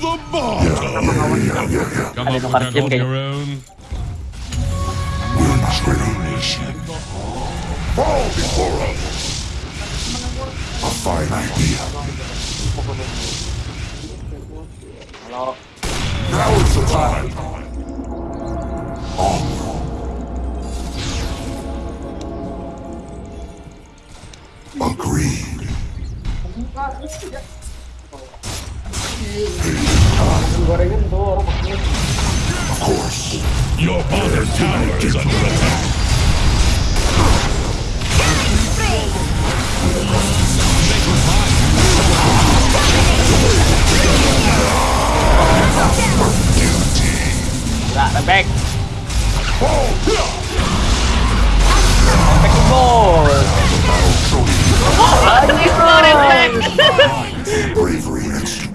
the bottom. Come Ada up tukar with that gym on your own. Transformation. Fall before us. A fine idea. Kalau Now is the time. Onward. Agreed. Gorengan tuh orang makannya Of course. Your bottom tower is under attack. enggak tembak. Tembak bos. Anjing, Bravery and go.